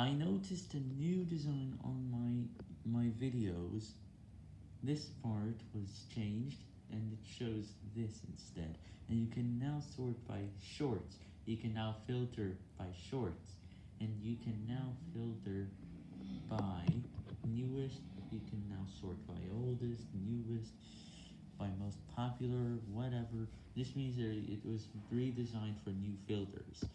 I noticed a new design on my my videos. This part was changed, and it shows this instead, and you can now sort by shorts, you can now filter by shorts, and you can now filter by newest, you can now sort by oldest, newest, by most popular, whatever, this means that it was redesigned for new filters.